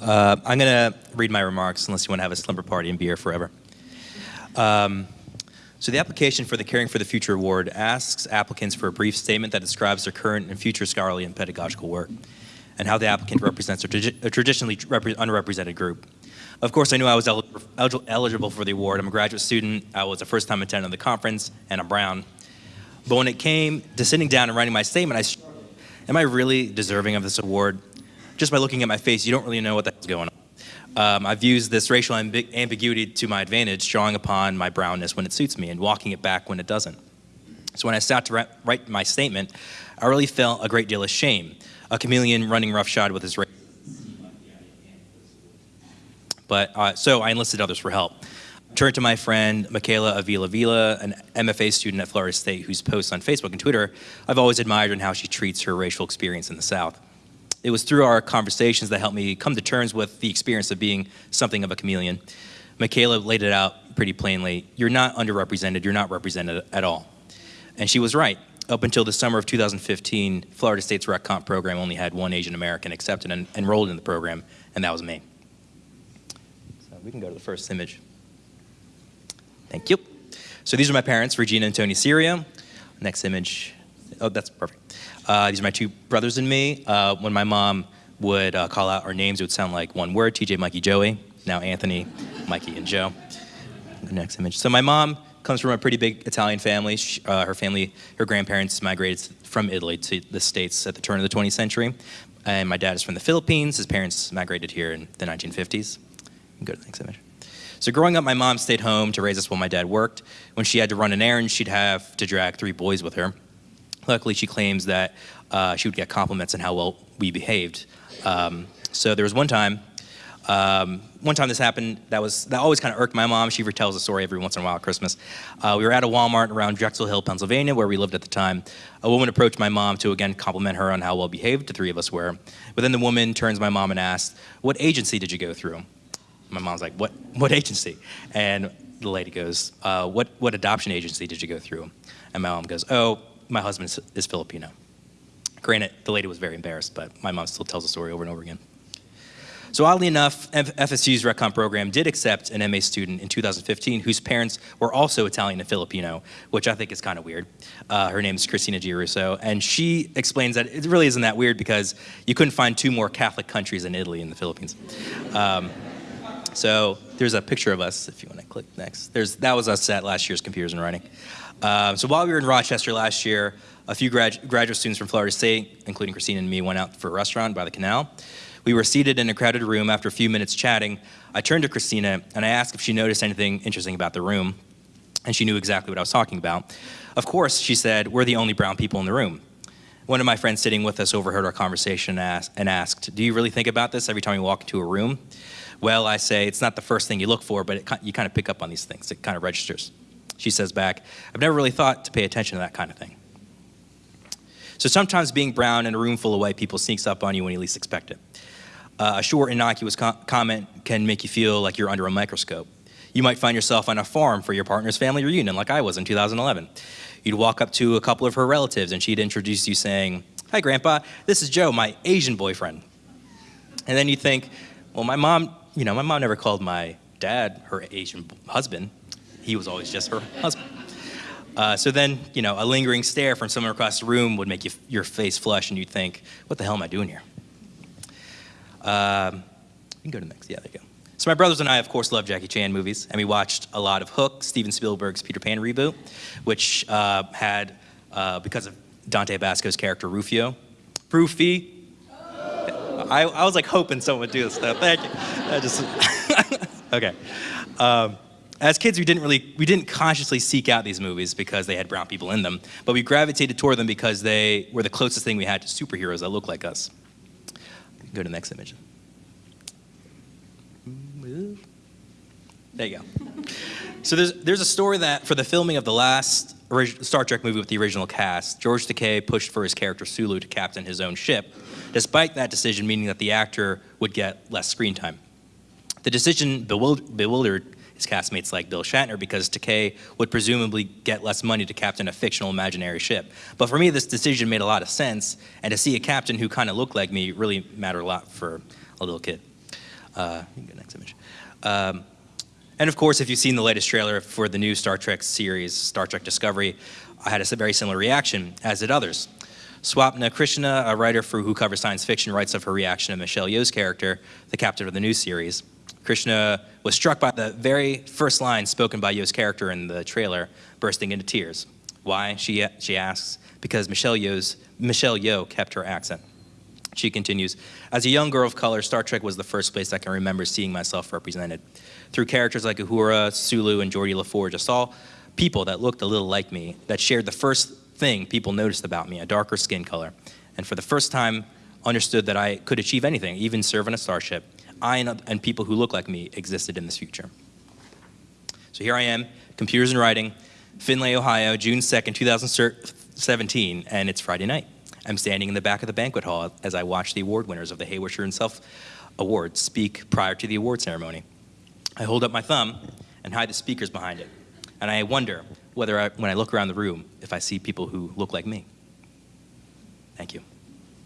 Uh, I'm going to read my remarks unless you want to have a slumber party and beer forever. Um, so the application for the Caring for the Future Award asks applicants for a brief statement that describes their current and future scholarly and pedagogical work and how the applicant represents a, traditionally underrepresented group. Of course, I knew I was el eligible for the award. I'm a graduate student. I was a first-time attendant of the conference, and I'm brown. But when it came to sitting down and writing my statement, I am I really deserving of this award? Just by looking at my face, you don't really know what the hell's going on. Um, I've used this racial amb ambiguity to my advantage, drawing upon my brownness when it suits me and walking it back when it doesn't. So when I sat to write my statement, I really felt a great deal of shame. A chameleon running roughshod with his race. But uh, so I enlisted others for help. Turned to my friend Michaela Avila Vila, an MFA student at Florida State whose posts on Facebook and Twitter I've always admired and how she treats her racial experience in the South it was through our conversations that helped me come to terms with the experience of being something of a chameleon. Michaela laid it out pretty plainly. You're not underrepresented, you're not represented at all. And she was right. Up until the summer of 2015, Florida State's rhet comp program only had one Asian American accepted and enrolled in the program, and that was me. So we can go to the first image. Thank you. So these are my parents, Regina and Tony Serio. Next image. Oh, that's perfect. Uh, these are my two brothers and me. Uh, when my mom would uh, call out our names, it would sound like one word, TJ, Mikey, Joey. Now Anthony, Mikey, and Joe. The next image. So my mom comes from a pretty big Italian family. She, uh, her family, her grandparents migrated from Italy to the States at the turn of the 20th century. And my dad is from the Philippines. His parents migrated here in the 1950s. Go to the next image. So growing up, my mom stayed home to raise us while my dad worked. When she had to run an errand, she'd have to drag three boys with her. Luckily, she claims that uh, she would get compliments on how well we behaved. Um, so there was one time, um, one time this happened, that was that always kind of irked my mom. She retells the story every once in a while at Christmas. Uh, we were at a Walmart around Drexel Hill, Pennsylvania, where we lived at the time. A woman approached my mom to again compliment her on how well behaved the three of us were. But then the woman turns my mom and asks, "What agency did you go through?" My mom's like, "What? What agency?" And the lady goes, uh, "What? What adoption agency did you go through?" And my mom goes, "Oh, my husband is Filipino. Granted, the lady was very embarrassed, but my mom still tells the story over and over again. So oddly enough, FSU's Rhet program did accept an MA student in 2015 whose parents were also Italian and Filipino, which I think is kind of weird. Uh, her name is Christina Giarusso, and she explains that it really isn't that weird because you couldn't find two more Catholic countries than Italy and the Philippines. Um, so there's a picture of us, if you want to click next. There's, that was us at last year's Computers and Writing. Um, so while we were in Rochester last year, a few grad graduate students from Florida State, including Christina and me, went out for a restaurant by the canal. We were seated in a crowded room. After a few minutes chatting, I turned to Christina and I asked if she noticed anything interesting about the room, and she knew exactly what I was talking about. Of course, she said, we're the only brown people in the room. One of my friends sitting with us overheard our conversation and asked, do you really think about this every time you walk into a room? Well, I say, it's not the first thing you look for, but it, you kind of pick up on these things. It kind of registers. She says back, I've never really thought to pay attention to that kind of thing. So sometimes being brown in a room full of white people sneaks up on you when you least expect it. Uh, a short, innocuous co comment can make you feel like you're under a microscope. You might find yourself on a farm for your partner's family reunion, like I was in 2011. You'd walk up to a couple of her relatives and she'd introduce you saying, Hi, Grandpa, this is Joe, my Asian boyfriend. And then you think, well, my mom, you know, my mom never called my dad her Asian husband he was always just her husband. Uh, so then, you know, a lingering stare from someone across the room would make you, your face flush and you'd think, what the hell am I doing here? Um, you can go to the next, yeah, there you go. So my brothers and I, of course, love Jackie Chan movies, and we watched a lot of Hook, Steven Spielberg's Peter Pan reboot, which uh, had, uh, because of Dante Basco's character Rufio, Rufy. I, I was like hoping someone would do this stuff. Thank you. I just, okay. Um, as kids, we didn't really, we didn't consciously seek out these movies because they had brown people in them, but we gravitated toward them because they were the closest thing we had to superheroes that looked like us. Go to the next image. There you go. So there's, there's a story that for the filming of the last Star Trek movie with the original cast, George Takei pushed for his character Sulu to captain his own ship, despite that decision meaning that the actor would get less screen time. The decision bewildered his castmates like Bill Shatner because Takei would presumably get less money to captain a fictional imaginary ship. But for me, this decision made a lot of sense, and to see a captain who kind of looked like me really mattered a lot for a little kid. Uh, you can go next image. Um, and of course, if you've seen the latest trailer for the new Star Trek series, Star Trek Discovery, I had a very similar reaction, as did others. Swapna Krishna, a writer for who covers science fiction, writes of her reaction to Michelle Yeoh's character, the captain of the new series. Krishna was struck by the very first line spoken by Yeoh's character in the trailer, bursting into tears. Why? She, she asks, because Michelle, Yeoh's, Michelle Yeoh kept her accent. She continues, as a young girl of color, Star Trek was the first place I can remember seeing myself represented. Through characters like Uhura, Sulu, and Geordi LaForge, I saw people that looked a little like me, that shared the first thing people noticed about me, a darker skin color. And for the first time, understood that I could achieve anything, even serve on a starship. I and, and people who look like me existed in this future. So here I am, computers and writing, Findlay, Ohio, June 2nd, 2017, and it's Friday night. I'm standing in the back of the banquet hall as I watch the award winners of the Hawisher and Selfe Awards speak prior to the award ceremony. I hold up my thumb and hide the speakers behind it. And I wonder whether, I, when I look around the room, if I see people who look like me. Thank you.